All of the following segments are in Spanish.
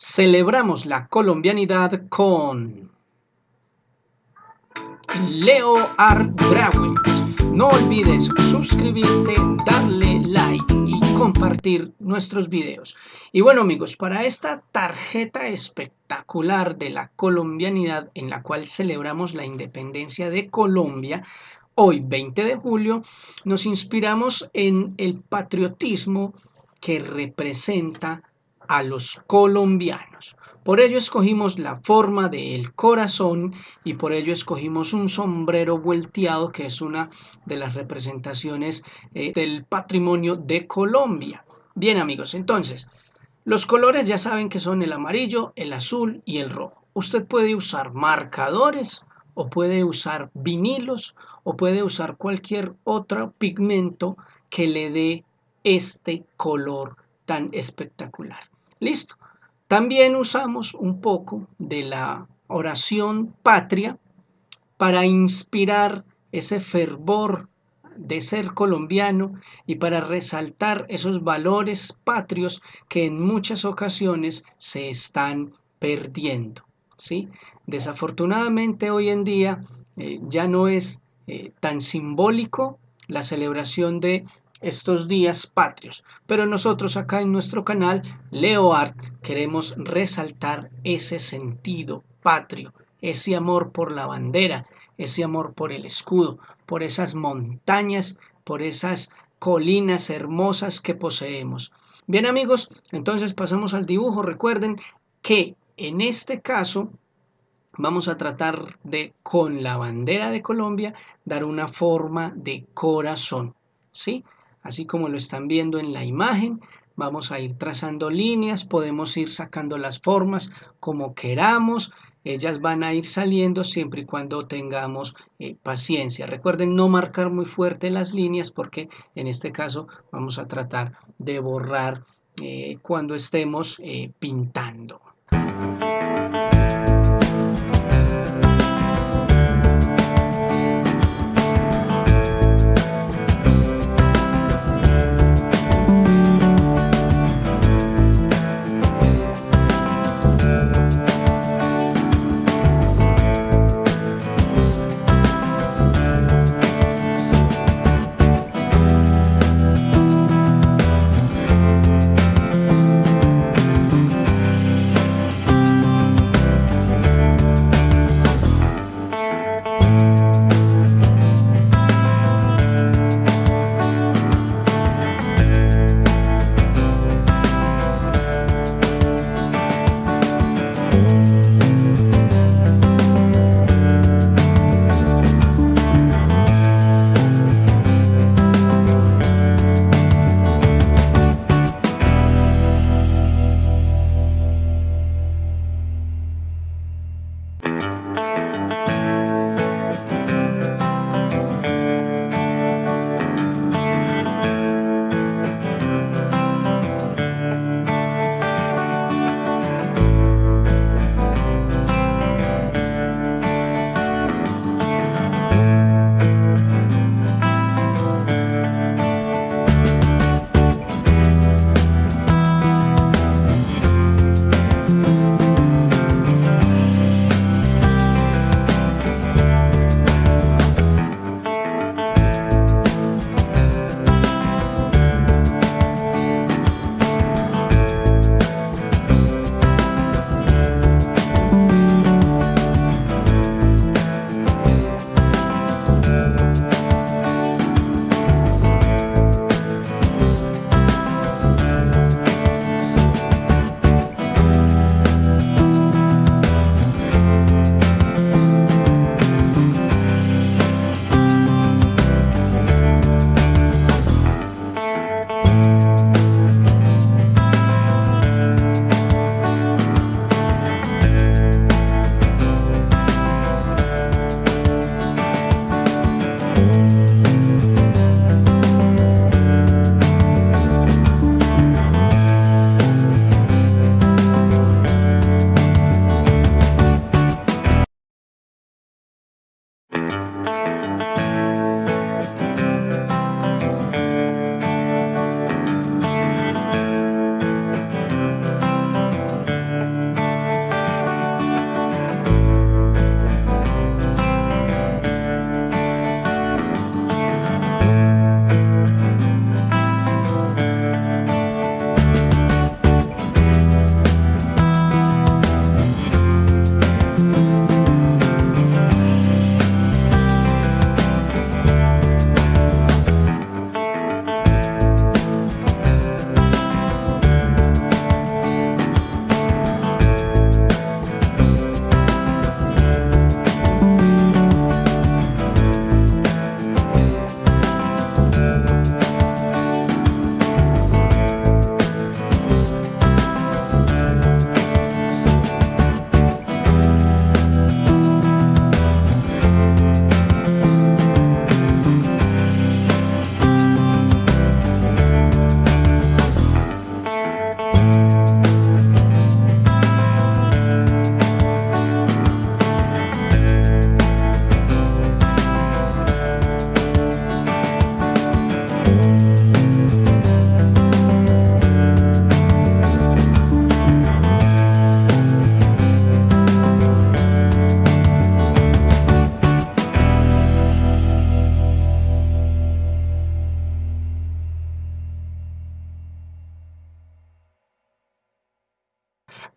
Celebramos la colombianidad con Leo Art Drawings. No olvides suscribirte, darle like y compartir nuestros videos. Y bueno amigos, para esta tarjeta espectacular de la colombianidad en la cual celebramos la independencia de Colombia, hoy 20 de julio, nos inspiramos en el patriotismo que representa a los colombianos. Por ello escogimos la forma del corazón y por ello escogimos un sombrero volteado que es una de las representaciones eh, del patrimonio de Colombia. Bien amigos, entonces, los colores ya saben que son el amarillo, el azul y el rojo. Usted puede usar marcadores o puede usar vinilos o puede usar cualquier otro pigmento que le dé este color tan espectacular. Listo. También usamos un poco de la oración patria para inspirar ese fervor de ser colombiano y para resaltar esos valores patrios que en muchas ocasiones se están perdiendo. ¿sí? Desafortunadamente hoy en día eh, ya no es eh, tan simbólico la celebración de estos días patrios. Pero nosotros acá en nuestro canal Leo Art queremos resaltar ese sentido patrio, ese amor por la bandera, ese amor por el escudo, por esas montañas, por esas colinas hermosas que poseemos. Bien amigos, entonces pasamos al dibujo. Recuerden que en este caso vamos a tratar de, con la bandera de Colombia, dar una forma de corazón. ¿Sí? Así como lo están viendo en la imagen. Vamos a ir trazando líneas, podemos ir sacando las formas como queramos. Ellas van a ir saliendo siempre y cuando tengamos eh, paciencia. Recuerden no marcar muy fuerte las líneas porque en este caso vamos a tratar de borrar eh, cuando estemos eh, pintando.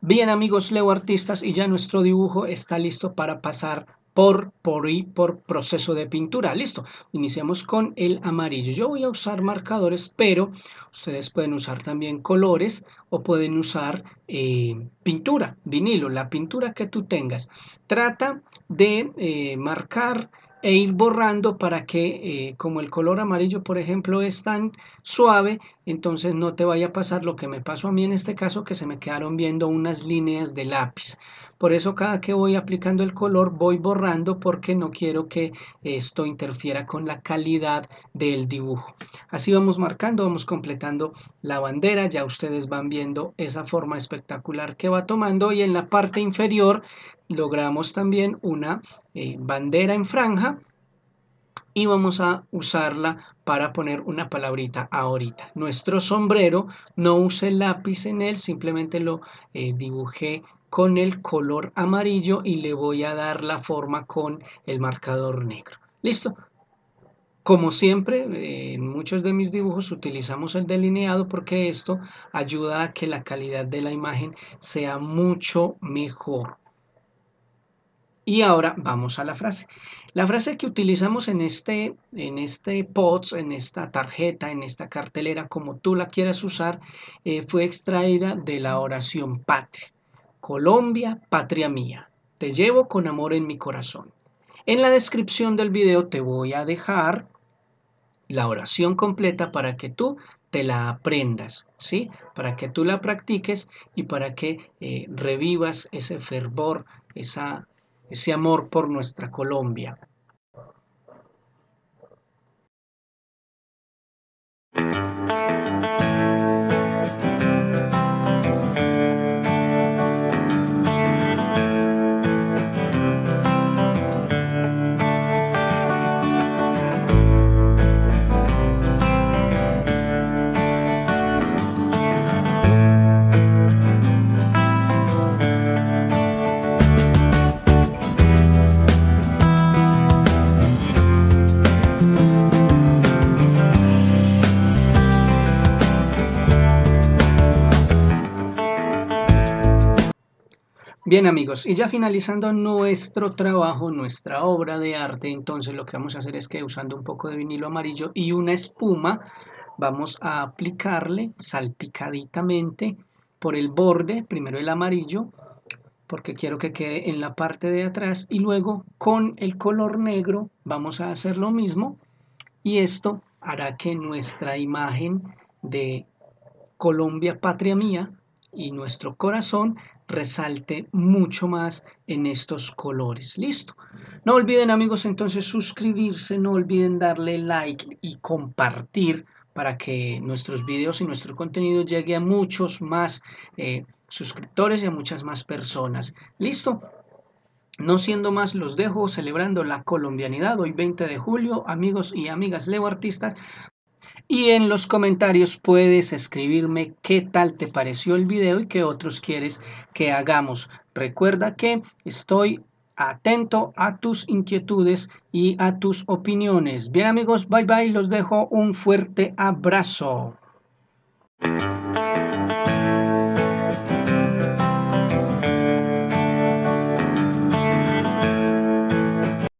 Bien amigos Leo Artistas y ya nuestro dibujo está listo para pasar por, por y por proceso de pintura. Listo, iniciamos con el amarillo. Yo voy a usar marcadores, pero ustedes pueden usar también colores o pueden usar eh, pintura, vinilo, la pintura que tú tengas. Trata de eh, marcar e ir borrando para que eh, como el color amarillo por ejemplo es tan suave entonces no te vaya a pasar lo que me pasó a mí en este caso que se me quedaron viendo unas líneas de lápiz. Por eso cada que voy aplicando el color voy borrando porque no quiero que esto interfiera con la calidad del dibujo. Así vamos marcando vamos completando la bandera ya ustedes van viendo esa forma espectacular que va tomando y en la parte inferior logramos también una eh, bandera en franja y vamos a usarla para poner una palabrita ahorita. Nuestro sombrero no use lápiz en él, simplemente lo eh, dibujé con el color amarillo y le voy a dar la forma con el marcador negro. ¿Listo? Como siempre, eh, en muchos de mis dibujos utilizamos el delineado porque esto ayuda a que la calidad de la imagen sea mucho mejor. Y ahora vamos a la frase. La frase que utilizamos en este, en este en esta tarjeta, en esta cartelera, como tú la quieras usar, eh, fue extraída de la oración patria. Colombia, patria mía, te llevo con amor en mi corazón. En la descripción del video te voy a dejar la oración completa para que tú te la aprendas, ¿sí? Para que tú la practiques y para que eh, revivas ese fervor, esa ese amor por nuestra Colombia. Bien amigos, y ya finalizando nuestro trabajo, nuestra obra de arte, entonces lo que vamos a hacer es que usando un poco de vinilo amarillo y una espuma, vamos a aplicarle salpicaditamente por el borde, primero el amarillo, porque quiero que quede en la parte de atrás, y luego con el color negro vamos a hacer lo mismo, y esto hará que nuestra imagen de Colombia, patria mía, y nuestro corazón resalte mucho más en estos colores. Listo. No olviden amigos entonces suscribirse, no olviden darle like y compartir para que nuestros videos y nuestro contenido llegue a muchos más eh, suscriptores y a muchas más personas. Listo. No siendo más, los dejo celebrando la colombianidad hoy 20 de julio, amigos y amigas Leo Artistas. Y en los comentarios puedes escribirme qué tal te pareció el video y qué otros quieres que hagamos. Recuerda que estoy atento a tus inquietudes y a tus opiniones. Bien amigos, bye bye, los dejo un fuerte abrazo.